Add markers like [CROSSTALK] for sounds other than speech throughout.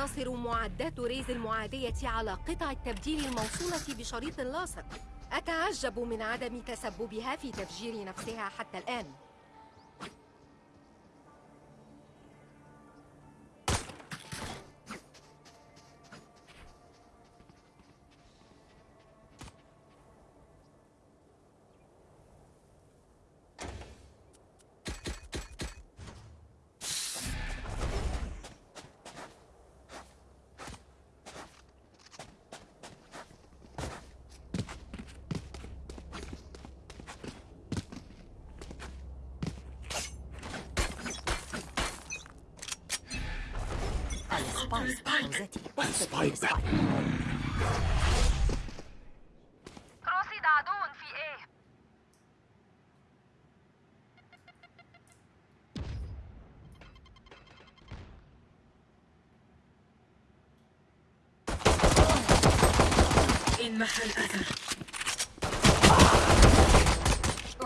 تقتصر معدات ريز المعادية على قطع التبديل الموصولة بشريط لاصق. أتعجب من عدم تسببها في تفجير نفسها حتى الآن. إن محل أثر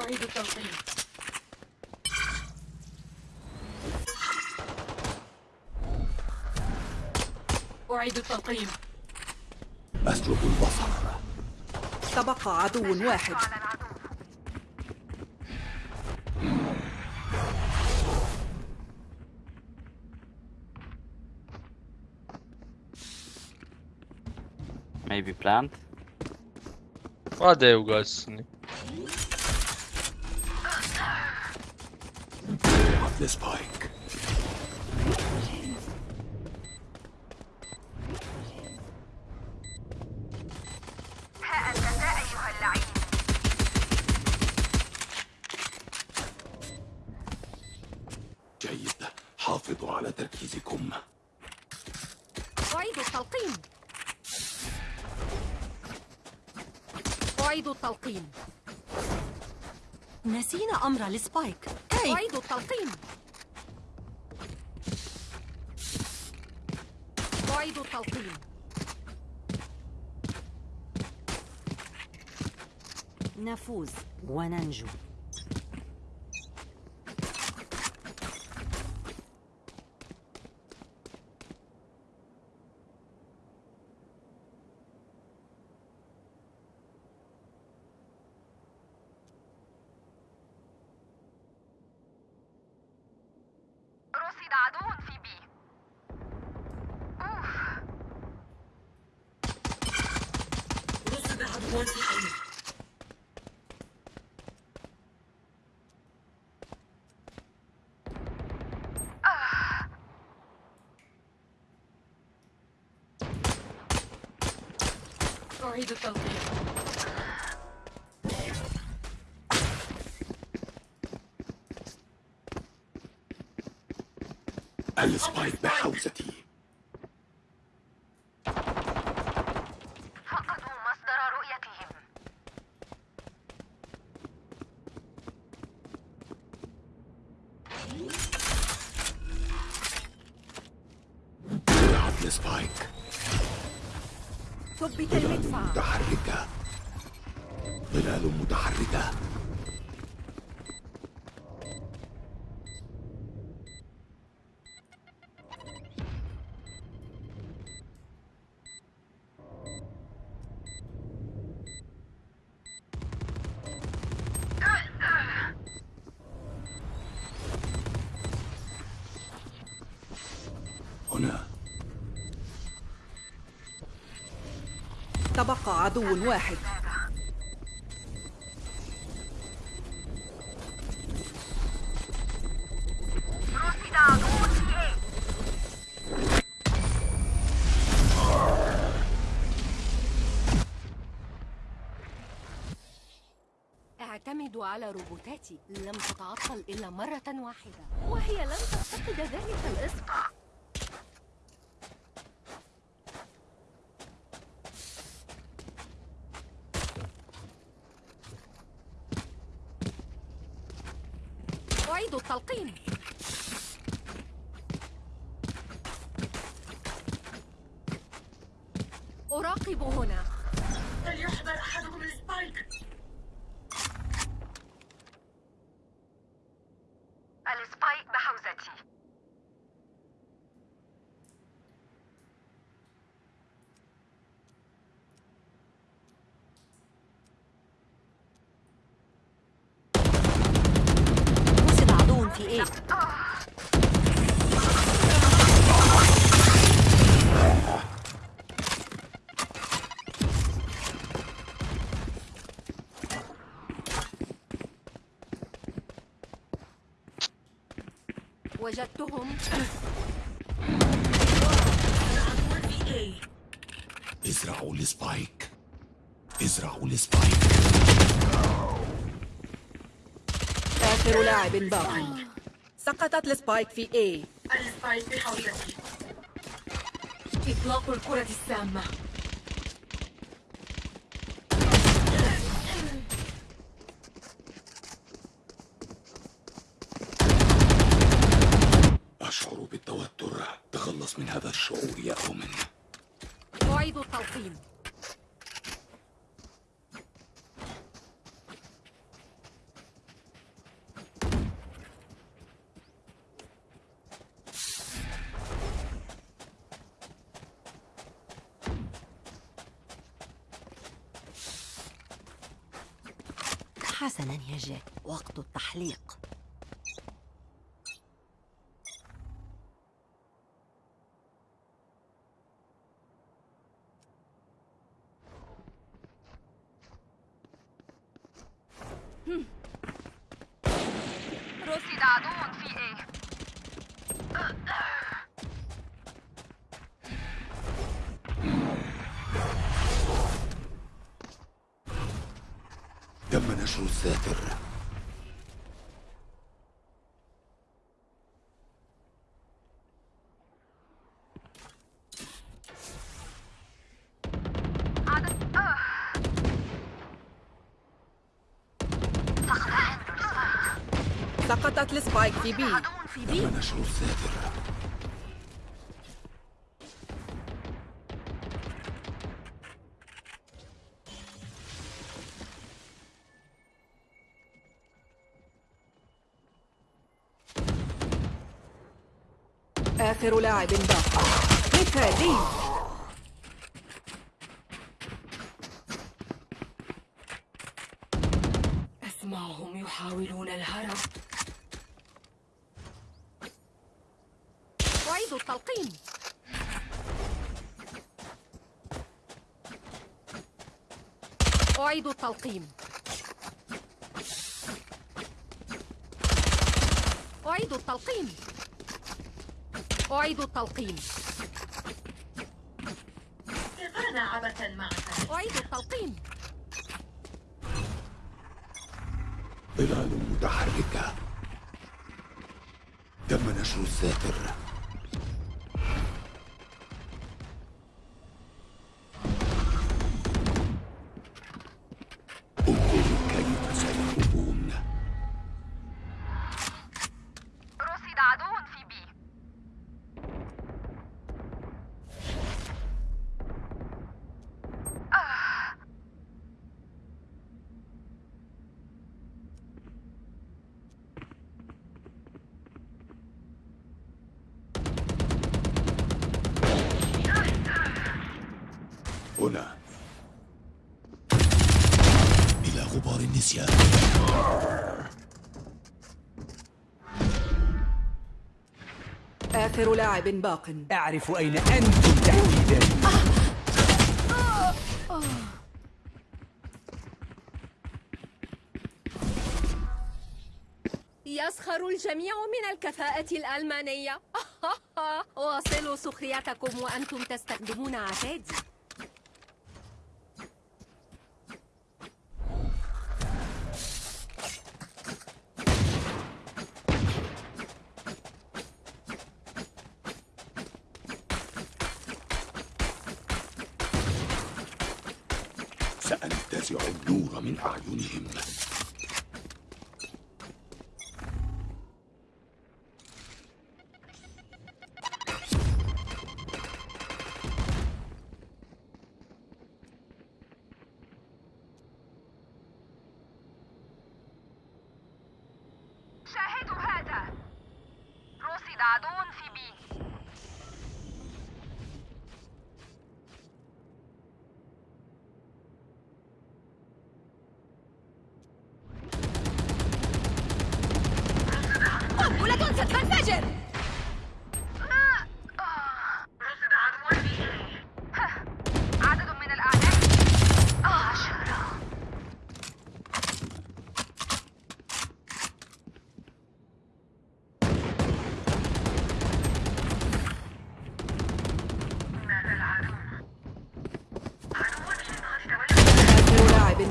أعيد التلقيم أعيد التلقيم أسلب البصر تبقى عدو واحد Maybe plant. Vad eu gazını? This boy. أعيد التلقيم نفوز وننجو. السبايك بحوزتي فقدوا مصدر رؤيتهم. ثبت المدفع. متحركة. ظلال متحركة. عدو واحد. على روبوتاتي. لم تتعطل إلا مرة واحدة. وهي لن تفتقد ذلك الإصبع. أعيد التلقيم أراقب هنا. فليحضر أحدهم السبايك السبايك بحوزتي وجدتهم. A ازرعوا ال Spike ازرعوا ال Spike آخر لاعب باق سقطت ال Spike في A. ال Spike بحوزتي. إطلاق الكرة السامة. يا اومن أعيد التلقيم حسنا يا جاك. وقت التحليق رصد عدو في إيه عدد آه. سقطت السبايك في عدو في بي آخر لاعب باق مثالي أسمعهم يحاولون الهرب. أعيد التلقيم أعيد التلقيم أعيد التلقيم أعيد التلقيم. كفانا عبثا معك. أعيد التلقيم. ظلال متحركة. تم نشر الساتر؟ آخر لاعب باق. أعرف أين أنتم تحديدا. يسخر الجميع من الكفاءة الألمانية. [LAUGHS] واصلوا سخريتكم وأنتم تستخدمون عتادي. سأنتزع النور من أعينهم شاهدوا هذا رصد عدو في بي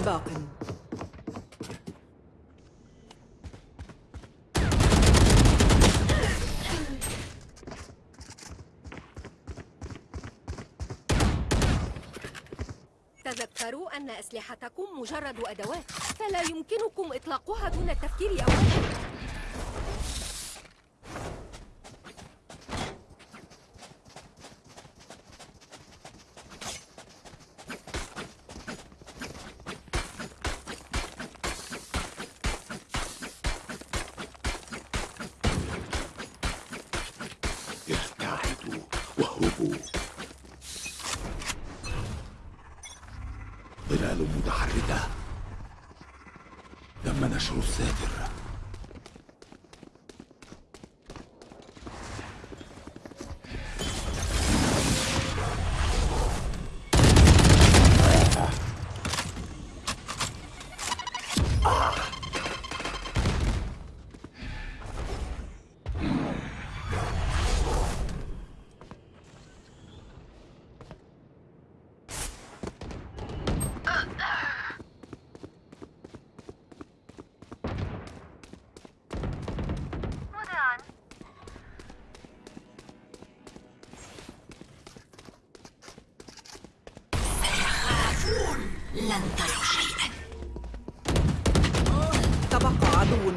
باق تذكروا أن أسلحتكم مجرد أدوات فلا يمكنكم إطلاقها دون التفكير أولا.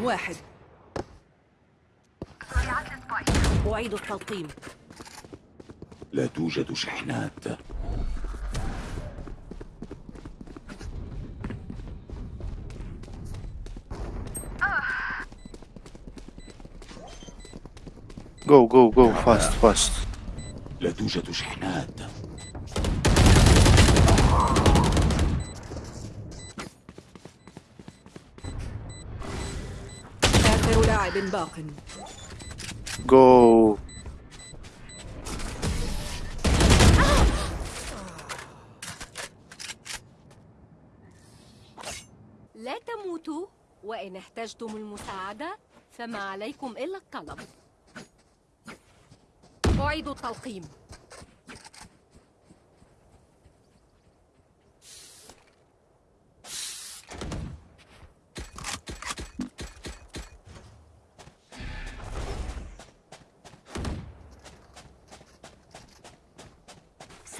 واحد. أعيد التلقيم. لا توجد شحنات. Go, go, go, fast, fast. لا توجد شحنات. لاعب باق Go. لا تموتوا. وإن احتجتم المساعدة فما عليكم إلا الطلب. أعيد التلقيم.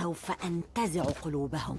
سوف أنتزع قلوبهم.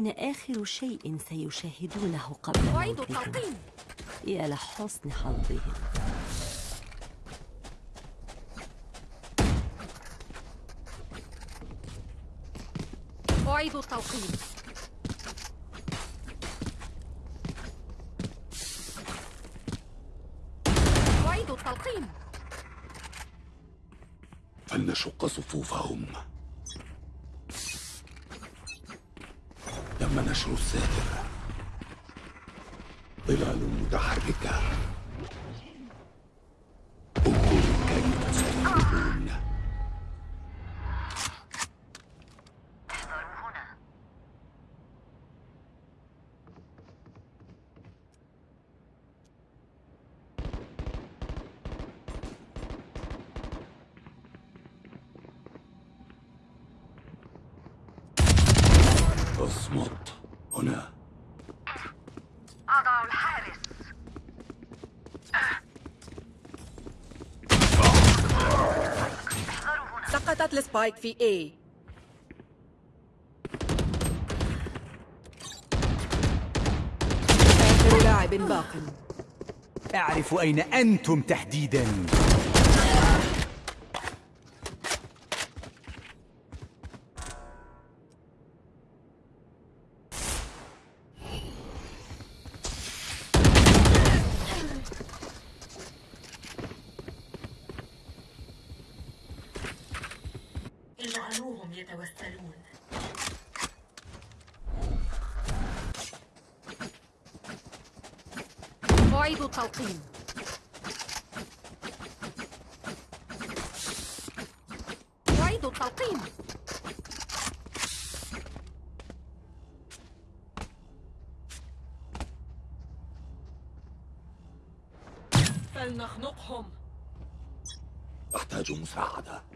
أنا آخر شيء سيشاهدونه قبل أعيد موتهم التلقيم يا لحسن حظهم أعيد التلقيم أعيد التلقيم فلنشق صفوفهم تم نشر الساتر ظلال متحركة انظروا كيف سيكون احذروا هنا اصمت هنا أضع الحارس احذروا سقطت السبايك في A. آخر لاعب باق. أعرف أين أنتم تحديدا. أعيد التلقيم أعيد التلقيم فلنخنقهم. أحتاج مساعدة.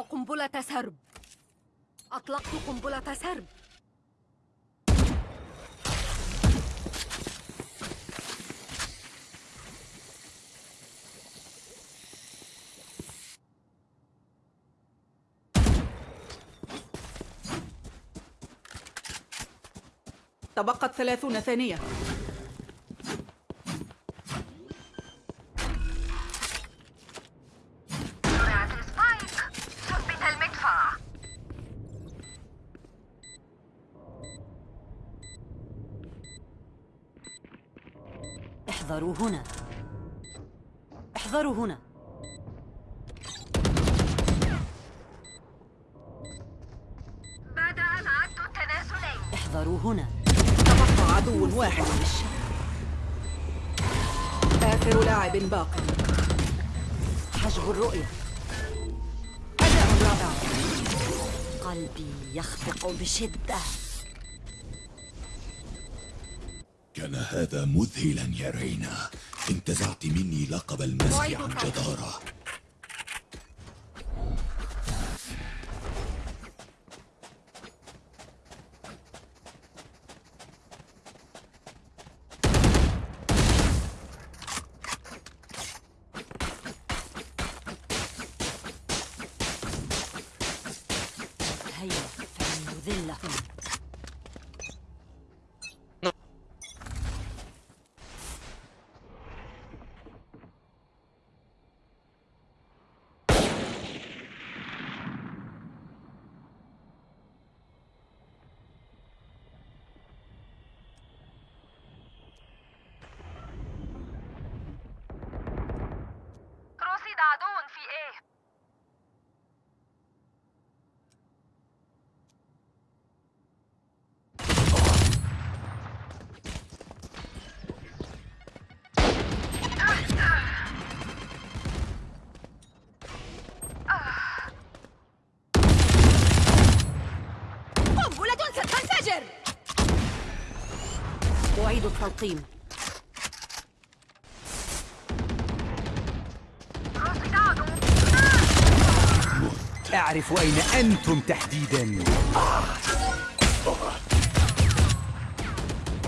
قنبلة سرب. أطلقت قنبلة سرب. تبقت ثلاثون ثانية زرعت السبايك ثبت المدفع احذروا هنا. احذروا هنا. بعد أن عدت التنازلين احذروا هنا. تبقى عدو واحد. آخر لاعب باق. حجب الرؤية. أداء رائع قلبي يخفق بشدة. كان هذا مذهلا يا رينا. انتزعت مني لقب المسح أعيد عن. جدارة هيا فلنذلهم رصد عدو في إيه قنبلة ستنفجر عدو أعرف أين أنتم تحديدا.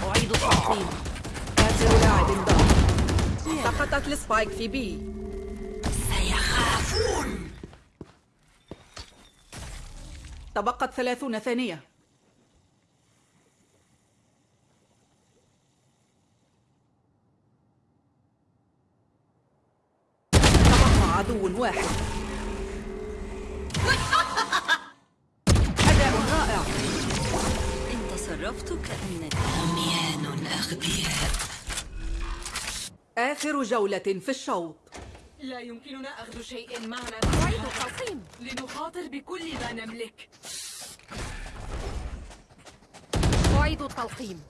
أعيد التلقيم. آخر لاعب باق سقطت السبايك في بي. تبقت ثلاثون ثانية. عدو واحد. أداء رائع. إن تصرفت كأنك عميان أغبياء آخر جولة في الشوط. لا يمكننا أخذ شيء معنا. أعيد التلقيم لنخاطر بكل ما نملك. أعيد التلقيم.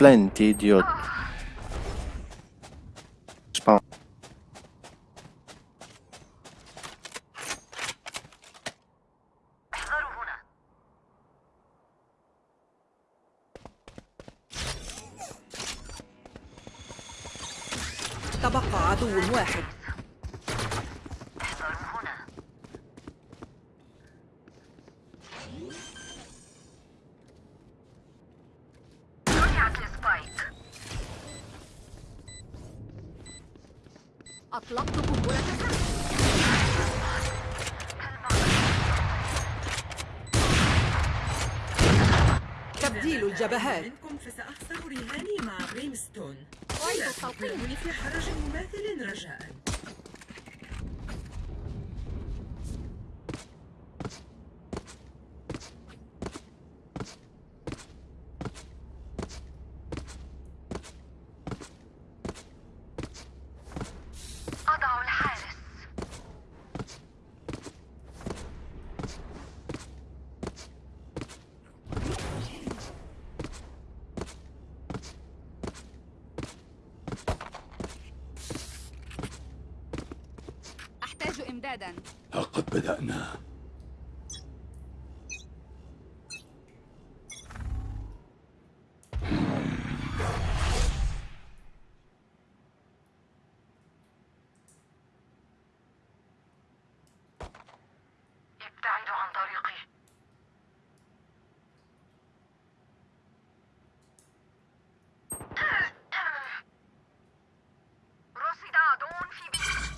Plenty idiot. بدأنا ابتعدوا عن طريقي رصد عدو في B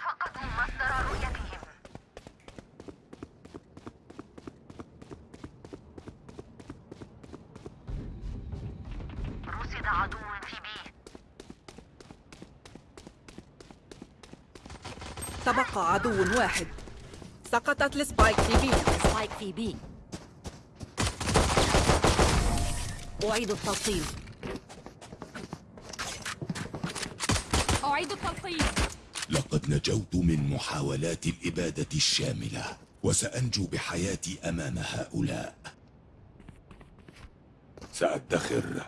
فقدوا مصدر رؤيتهم رصد عدو في B تبقى عدو واحد. سقطت ال Spike في B. Spike في B. أعيد التلقيم. أعيد التلقيم. لقد نجوت من محاولات الإبادة الشاملة وسأنجو بحياتي أمام هؤلاء. سأدخر.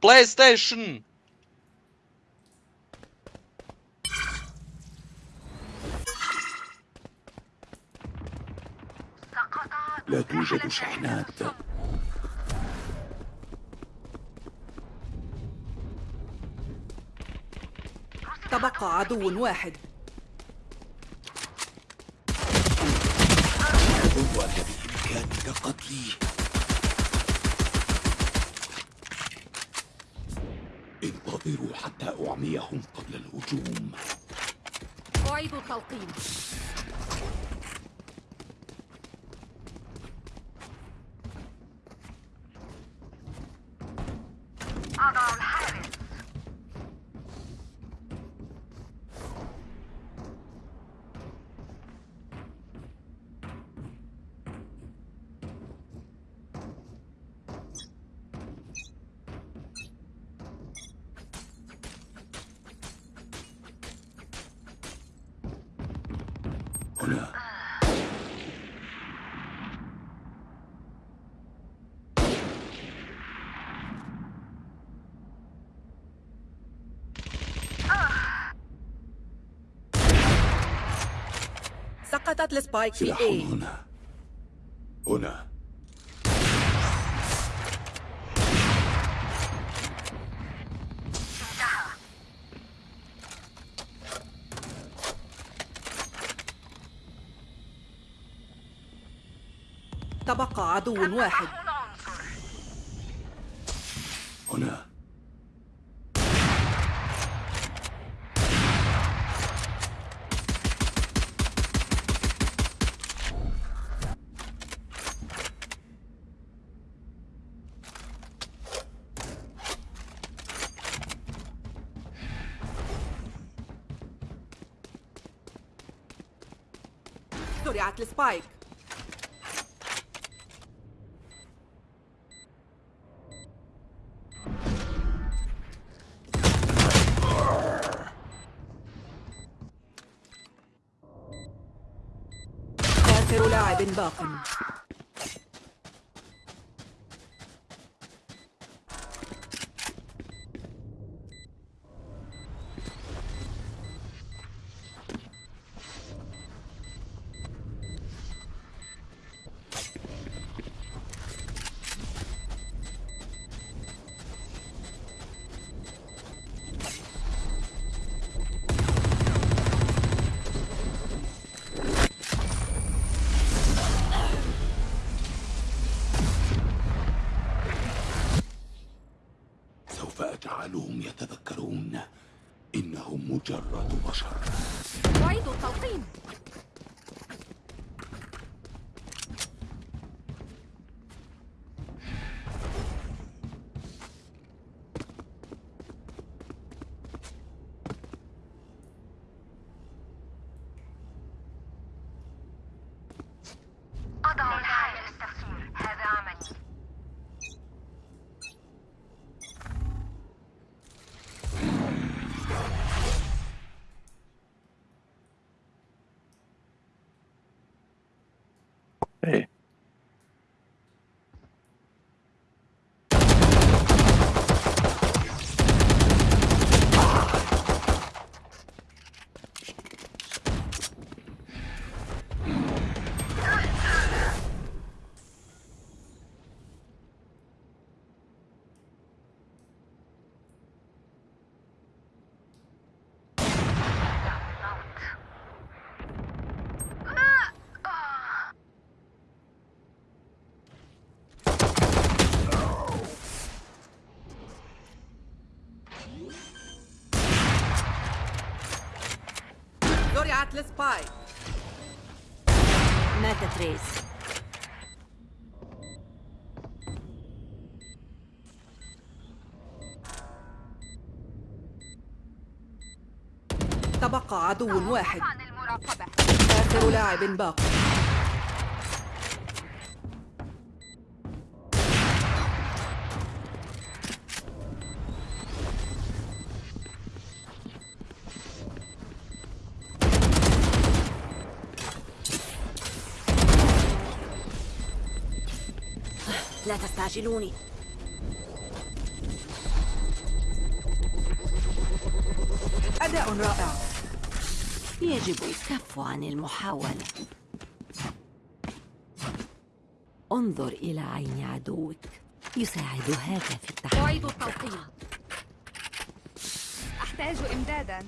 PlayStation. سقط عدو لا توجد شحنات. تبقى عدو واحد. أن بإمكانك قتلي. انتظروا حتى أعميهم قبل الهجوم. أعيد التلقيم. سقطت السبايك في A هنا. هنا. تبقى عدو واحد. هنا. زرعت زرعت السبايك ماتت ريس تبقى عدو واحد. آخر لاعب باق لا تستعجلوني أداء رائع. يجب الكف عن المحاولة. انظر إلى عين عدوك. يساعد هذا في التحدي أعيد التلقيم أحتاج إمدادا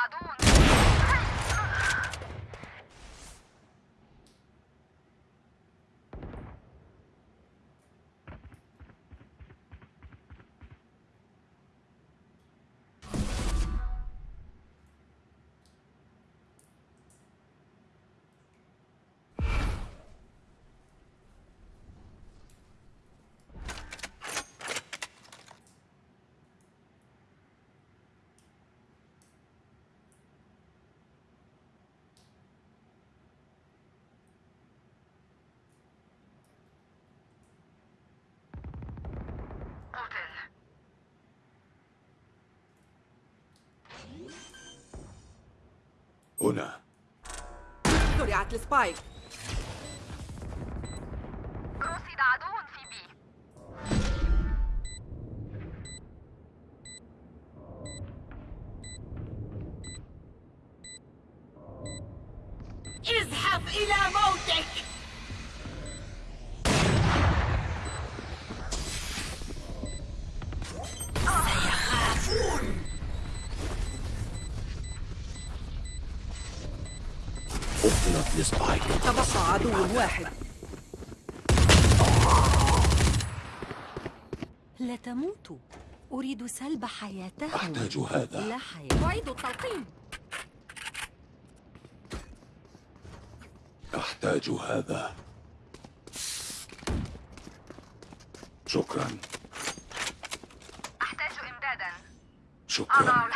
عدو قتل هنا. زرعت السبايك تبقى عدو واحد. لا تموتوا أريد سلب حياتهم. أحتاج هذا. لا حياة. أعيد التلقيم. أحتاج هذا. شكرا. أحتاج إمدادا. أضع شكرا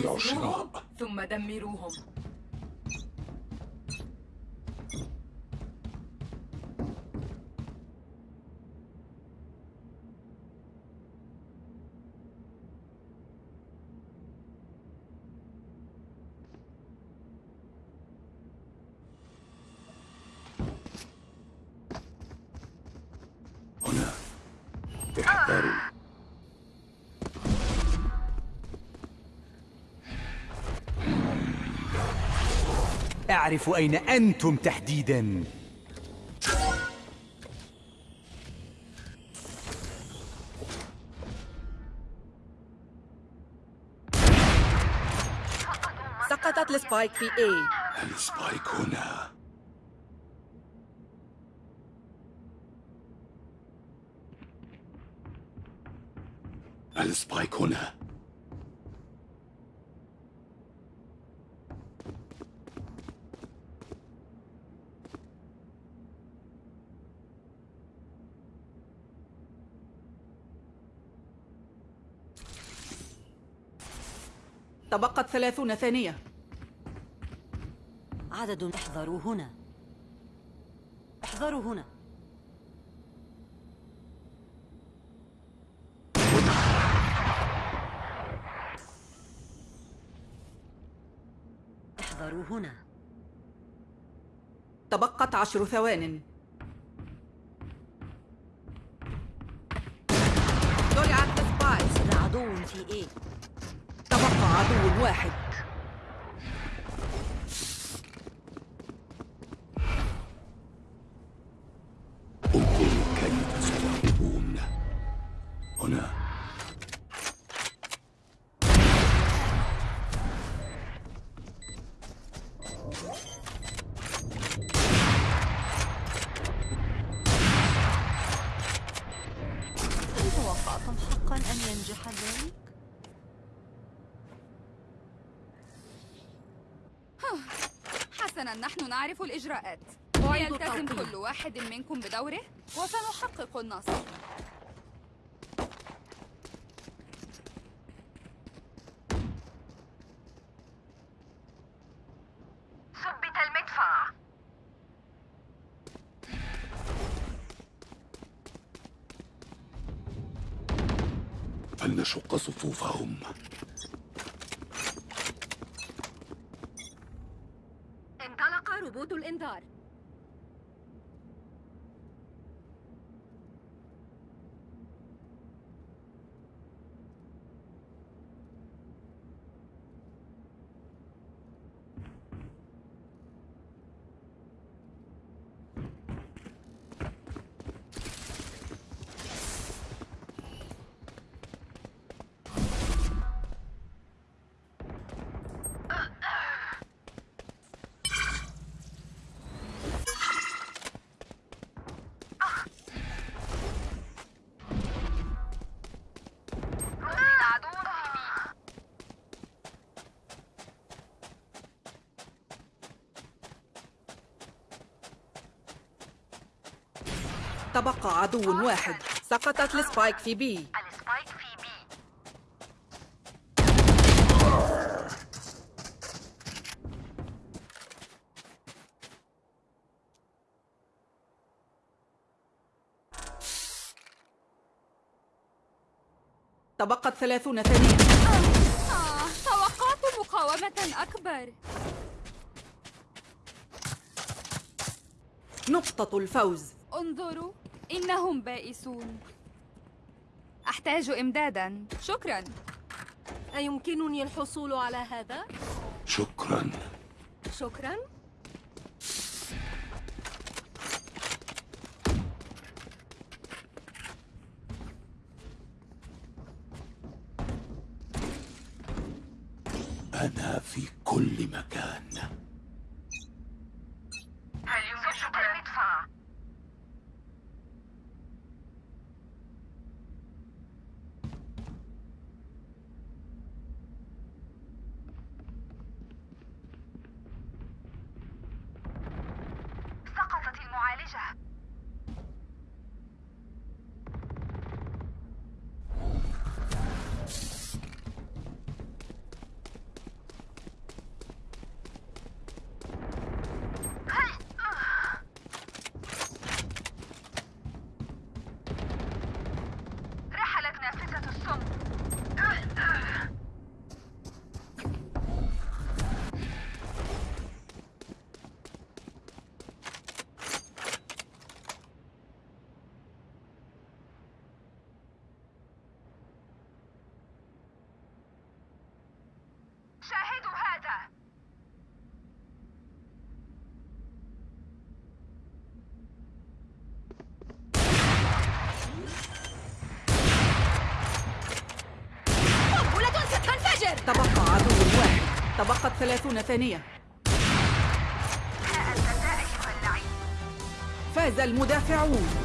الشراء ثم دمروهم. أعرف أين أنتم تحديدا. سقطت ال Spike في A. ال Spike هنا. ال Spike هنا. تبقت ثلاثون ثانية. عدد احذروا هنا. احذروا هنا. احذروا هنا. تبقت عشر ثوان. زرعت السبايك وجد عدو في إيه؟ عدو واحد. حسنا نحن نعرف الإجراءات أعيد ليلتزم التلقيم. كل واحد منكم بدوره وسنحقق النصر تبقى عدو واحد. سقطت ال spike في B. ال spike في B تبقت ثلاثون ثانية آه توقعت مقاومة أكبر. نقطة الفوز. انظروا. إنهم بائسون. أحتاج إمدادا. شكرا. أيمكنني الحصول على هذا؟ شكرا. شكرا أنا في كل مكان هل يمكنك المدفع؟ سقطت المعالجة رحلت نافذة السم شاهدوا هذا قنبلة ستنفجر تبقى عدو واحد تبقت ثلاثون ثانية. فاز المدافعون.